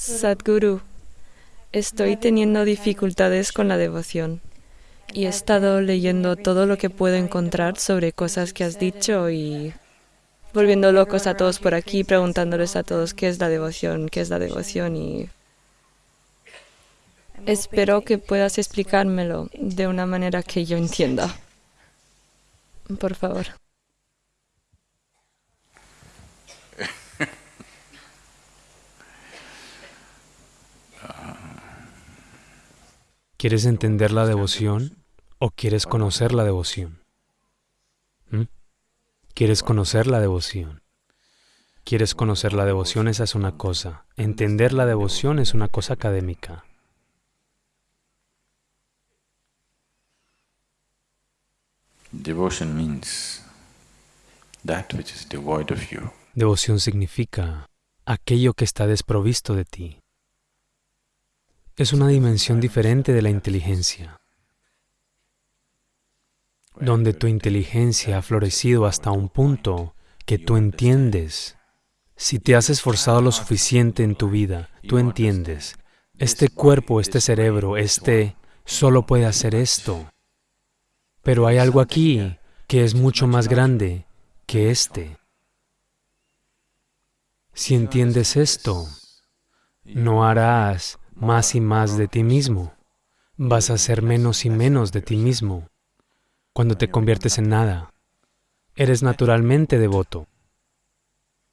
Sadhguru, estoy teniendo dificultades con la devoción y he estado leyendo todo lo que puedo encontrar sobre cosas que has dicho y volviendo locos a todos por aquí, preguntándoles a todos qué es la devoción, qué es la devoción y espero que puedas explicármelo de una manera que yo entienda. Por favor. ¿Quieres entender la devoción o quieres conocer la devoción? ¿Mm? ¿Quieres conocer la devoción? ¿Quieres conocer la devoción? Esa es una cosa. Entender la devoción es una cosa académica. Devoción significa aquello que está desprovisto de ti es una dimensión diferente de la inteligencia, donde tu inteligencia ha florecido hasta un punto que tú entiendes. Si te has esforzado lo suficiente en tu vida, tú entiendes, este cuerpo, este cerebro, este solo puede hacer esto. Pero hay algo aquí que es mucho más grande que este. Si entiendes esto, no harás más y más de ti mismo. Vas a ser menos y menos de ti mismo. Cuando te conviertes en nada, eres naturalmente devoto.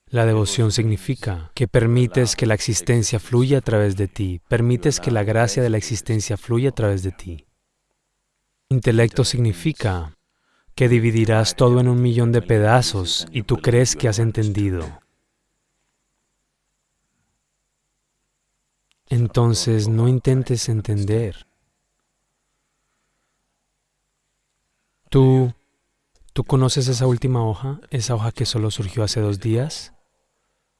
La devoción significa que permites que la existencia fluya a través de ti, permites que la gracia de la existencia fluya a través de ti. Intelecto significa que dividirás todo en un millón de pedazos y tú crees que has entendido. Entonces no intentes entender. ¿Tú, ¿Tú conoces esa última hoja? ¿Esa hoja que solo surgió hace dos días?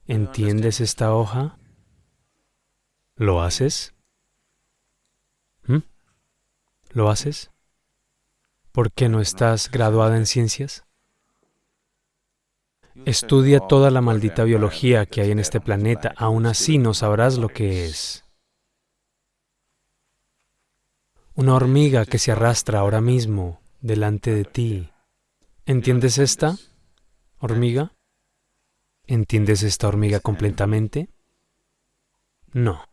¿Entiendes esta hoja? ¿Lo haces? ¿Mm? ¿Lo haces? ¿Por qué no estás graduada en ciencias? Estudia toda la maldita biología que hay en este planeta, aún así no sabrás lo que es. Una hormiga que se arrastra ahora mismo delante de ti. ¿Entiendes esta hormiga? ¿Entiendes esta hormiga completamente? No.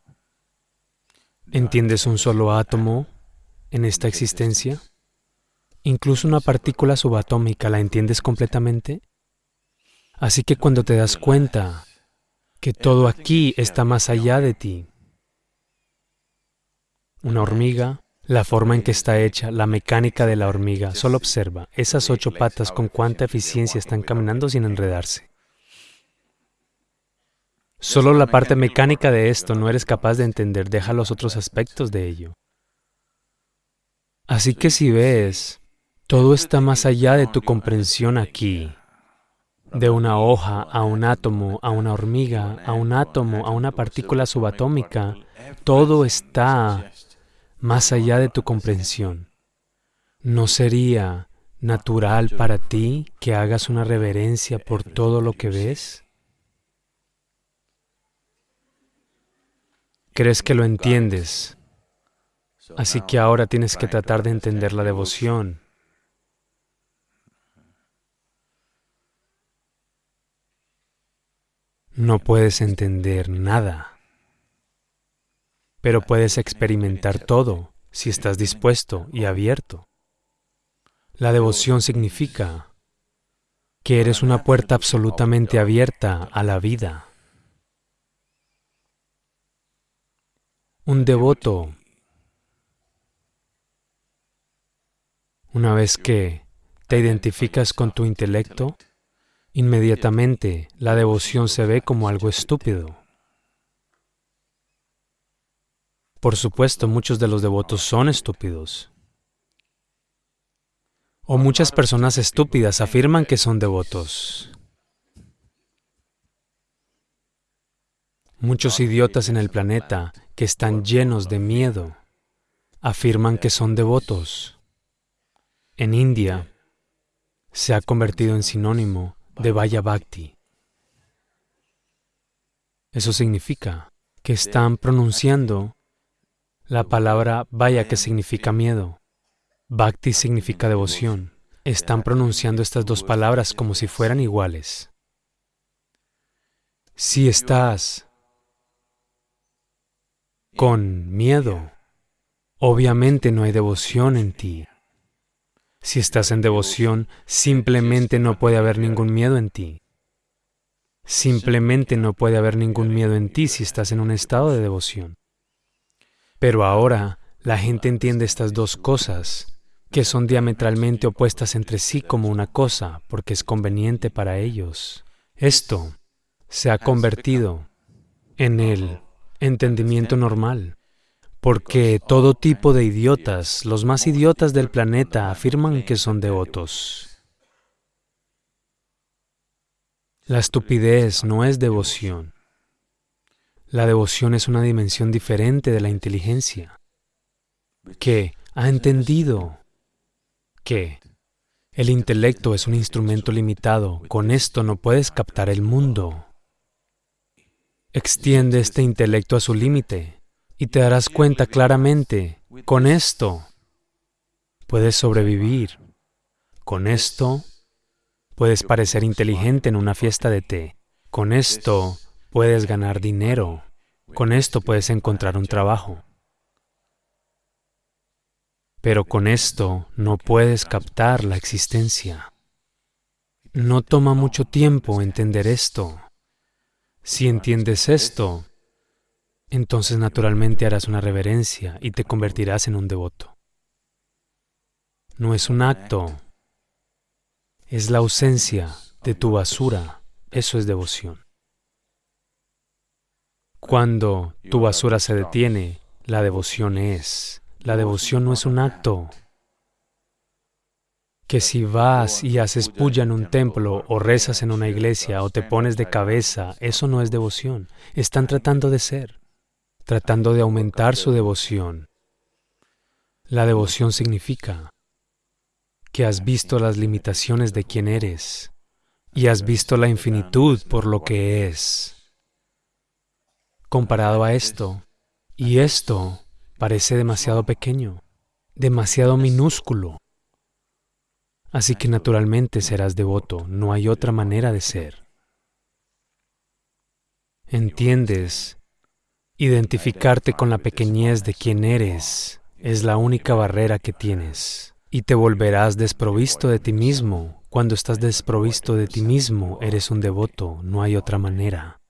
¿Entiendes un solo átomo en esta existencia? ¿Incluso una partícula subatómica la entiendes completamente? Así que cuando te das cuenta que todo aquí está más allá de ti, una hormiga, la forma en que está hecha, la mecánica de la hormiga, solo observa esas ocho patas con cuánta eficiencia están caminando sin enredarse. Solo la parte mecánica de esto no eres capaz de entender, deja los otros aspectos de ello. Así que si ves, todo está más allá de tu comprensión aquí de una hoja a un átomo, a una hormiga, a un átomo, a una partícula subatómica, todo está más allá de tu comprensión. ¿No sería natural para ti que hagas una reverencia por todo lo que ves? Crees que lo entiendes, así que ahora tienes que tratar de entender la devoción. No puedes entender nada, pero puedes experimentar todo si estás dispuesto y abierto. La devoción significa que eres una puerta absolutamente abierta a la vida. Un devoto, una vez que te identificas con tu intelecto, Inmediatamente la devoción se ve como algo estúpido. Por supuesto, muchos de los devotos son estúpidos. O muchas personas estúpidas afirman que son devotos. Muchos idiotas en el planeta que están llenos de miedo afirman que son devotos. En India se ha convertido en sinónimo de Vaya Bhakti. Eso significa que están pronunciando la palabra vaya que significa miedo. Bhakti significa devoción. Están pronunciando estas dos palabras como si fueran iguales. Si estás con miedo, obviamente no hay devoción en ti. Si estás en devoción, simplemente no puede haber ningún miedo en ti. Simplemente no puede haber ningún miedo en ti si estás en un estado de devoción. Pero ahora la gente entiende estas dos cosas, que son diametralmente opuestas entre sí como una cosa, porque es conveniente para ellos. Esto se ha convertido en el entendimiento normal, porque todo tipo de idiotas, los más idiotas del planeta, afirman que son devotos. La estupidez no es devoción. La devoción es una dimensión diferente de la inteligencia, que ha entendido que el intelecto es un instrumento limitado, con esto no puedes captar el mundo. Extiende este intelecto a su límite y te darás cuenta claramente, con esto puedes sobrevivir, con esto puedes parecer inteligente en una fiesta de té, con esto puedes ganar dinero, con esto puedes encontrar un trabajo. Pero con esto no puedes captar la existencia. No toma mucho tiempo entender esto. Si entiendes esto, entonces naturalmente harás una reverencia y te convertirás en un devoto. No es un acto, es la ausencia de tu basura, eso es devoción. Cuando tu basura se detiene, la devoción es. La devoción no es un acto que si vas y haces puya en un templo o rezas en una iglesia o te pones de cabeza, eso no es devoción. Están tratando de ser, tratando de aumentar su devoción. La devoción significa que has visto las limitaciones de quien eres y has visto la infinitud por lo que es. Comparado a esto, y esto parece demasiado pequeño, demasiado minúsculo. Así que naturalmente serás devoto, no hay otra manera de ser. ¿Entiendes? Identificarte con la pequeñez de quien eres es la única barrera que tienes y te volverás desprovisto de ti mismo. Cuando estás desprovisto de ti mismo, eres un devoto, no hay otra manera.